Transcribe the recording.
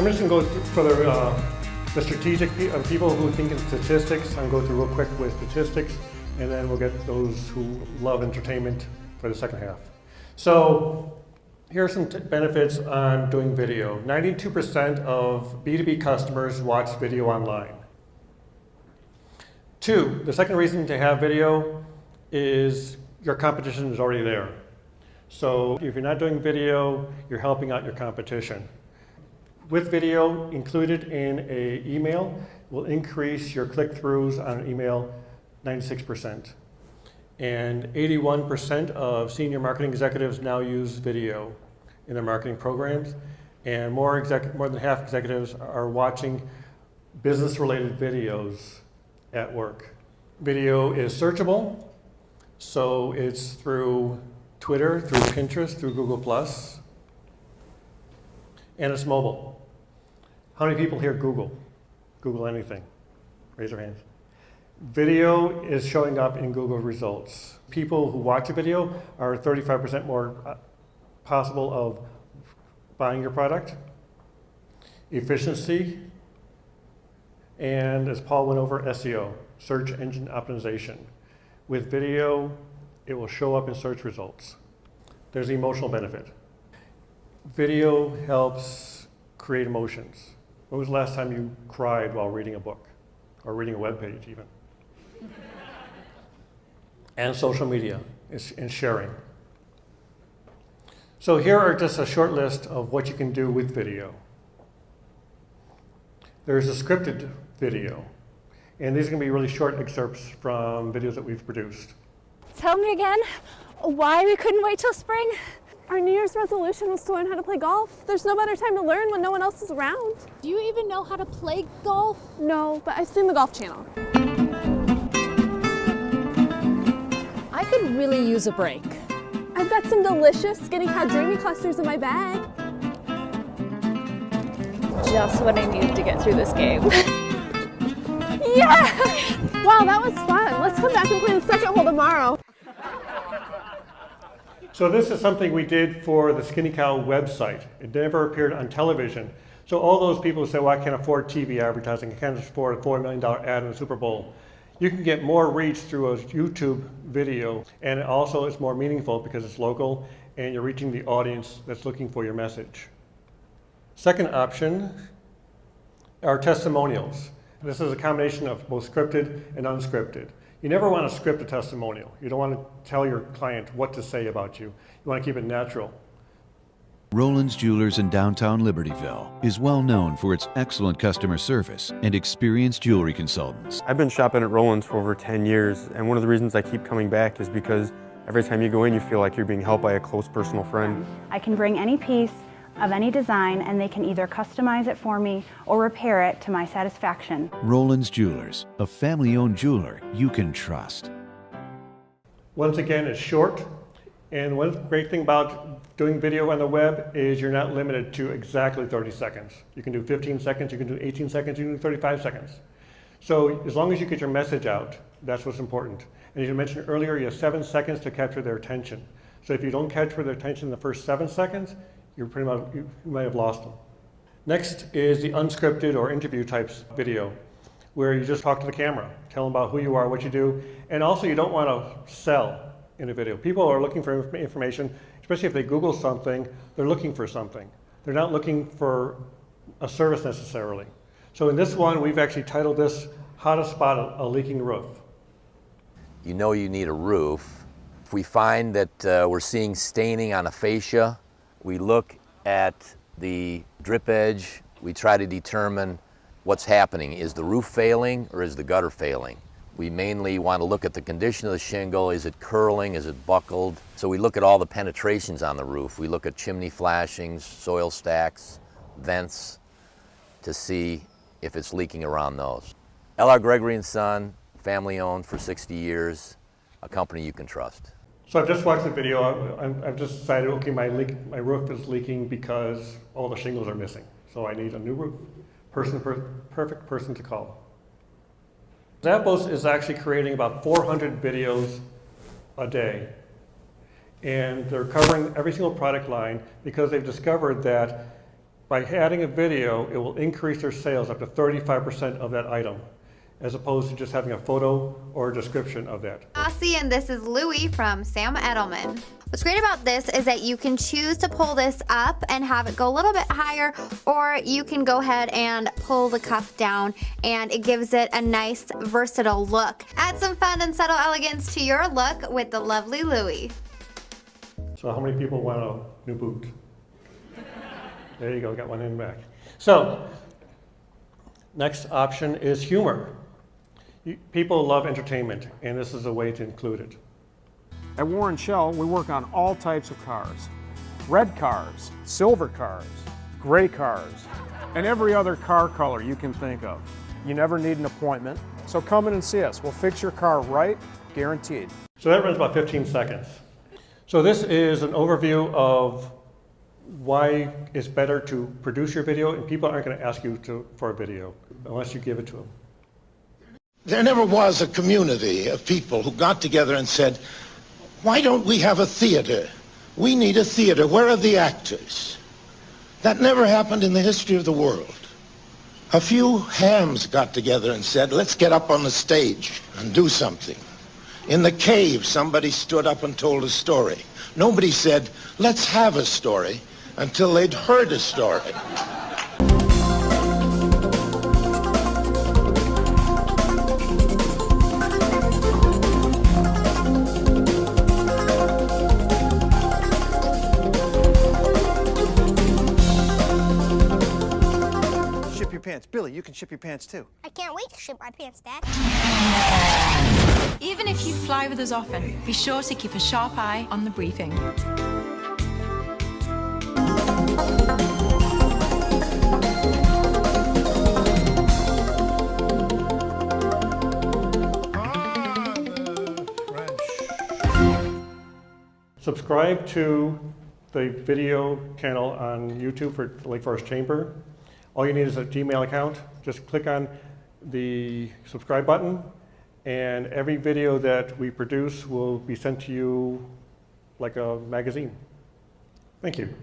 I'm just going to go for the, uh, the strategic pe uh, people who think in statistics. I'm going to go through real quick with statistics, and then we'll get those who love entertainment for the second half. So here are some benefits on doing video. 92% of B2B customers watch video online. Two, the second reason to have video is your competition is already there. So if you're not doing video, you're helping out your competition. With video included in a email will increase your click-throughs on an email 96%. And 81% of senior marketing executives now use video in their marketing programs. And more, exec more than half executives are watching business-related videos at work. Video is searchable, so it's through Twitter, through Pinterest, through Google+, and it's mobile. How many people here Google? Google anything? Raise your hands. Video is showing up in Google results. People who watch a video are 35% more uh, possible of buying your product. Efficiency, and as Paul went over, SEO, search engine optimization. With video, it will show up in search results. There's the emotional benefit. Video helps create emotions. When was the last time you cried while reading a book or reading a web page even? and social media is and sharing. So here are just a short list of what you can do with video. There's a scripted video. And these are going to be really short excerpts from videos that we've produced. Tell me again why we couldn't wait till spring. Our New Year's resolution was to learn how to play golf. There's no better time to learn when no one else is around. Do you even know how to play golf? No, but I've seen the Golf Channel. I could really use a break. I've got some delicious Skinny Cow Dreamy clusters in my bag. Just what I needed to get through this game. Yeah! Wow, that was fun. Let's come back and play the second hole tomorrow. So this is something we did for the Skinny Cow website. It never appeared on television. So all those people who say, well, I can't afford TV advertising, I can't afford a $4 million ad in the Super Bowl. You can get more reach through a YouTube video, and also it's more meaningful because it's local and you're reaching the audience that's looking for your message. Second option are testimonials. This is a combination of both scripted and unscripted. You never want to script a testimonial. You don't want to tell your client what to say about you. You want to keep it natural. Roland's Jewelers in downtown Libertyville is well known for its excellent customer service and experienced jewelry consultants. I've been shopping at Roland's for over 10 years, and one of the reasons I keep coming back is because every time you go in, you feel like you're being helped by a close personal friend. I can bring any piece of any design and they can either customize it for me or repair it to my satisfaction. Roland's Jewelers, a family-owned jeweler you can trust. Once again, it's short. And one great thing about doing video on the web is you're not limited to exactly 30 seconds. You can do 15 seconds, you can do 18 seconds, you can do 35 seconds. So as long as you get your message out, that's what's important. And as you mentioned earlier, you have seven seconds to capture their attention. So if you don't capture their attention in the first seven seconds, you're pretty much, you may have lost them. Next is the unscripted or interview types video, where you just talk to the camera, tell them about who you are, what you do, and also you don't want to sell in a video. People are looking for information, especially if they Google something, they're looking for something. They're not looking for a service necessarily. So in this one, we've actually titled this, How to Spot a, a Leaking Roof. You know you need a roof. If we find that uh, we're seeing staining on a fascia, we look at the drip edge. We try to determine what's happening. Is the roof failing or is the gutter failing? We mainly want to look at the condition of the shingle. Is it curling? Is it buckled? So we look at all the penetrations on the roof. We look at chimney flashings, soil stacks, vents to see if it's leaking around those. L.R. Gregory & Son, family owned for 60 years, a company you can trust. So I've just watched the video. I've, I've just decided, okay, my, leak, my roof is leaking because all the shingles are missing. So I need a new roof. Person, per, perfect person to call. Zappos is actually creating about 400 videos a day. And they're covering every single product line because they've discovered that By adding a video, it will increase their sales up to 35% of that item, as opposed to just having a photo or a description of that. Aussie, and this is Louie from Sam Edelman. What's great about this is that you can choose to pull this up and have it go a little bit higher, or you can go ahead and pull the cuff down, and it gives it a nice, versatile look. Add some fun and subtle elegance to your look with the lovely Louie. So how many people want a new boot? There you go, got one in the back. So, next option is humor. People love entertainment, and this is a way to include it. At Warren Shell, we work on all types of cars. Red cars, silver cars, gray cars, and every other car color you can think of. You never need an appointment, so come in and see us. We'll fix your car right, guaranteed. So that runs about 15 seconds. So this is an overview of why it's better to produce your video, and people aren't going to ask you to, for a video unless you give it to them. There never was a community of people who got together and said, why don't we have a theater? We need a theater. Where are the actors? That never happened in the history of the world. A few hams got together and said, let's get up on the stage and do something. In the cave, somebody stood up and told a story. Nobody said, let's have a story until they'd heard a story. Your pants. Billy, you can ship your pants too. I can't wait to ship my pants, Dad. Even if you fly with us often, be sure to keep a sharp eye on the briefing. Subscribe to the video channel on YouTube for Lake Forest Chamber. All you need is a Gmail account. Just click on the subscribe button, and every video that we produce will be sent to you like a magazine. Thank you.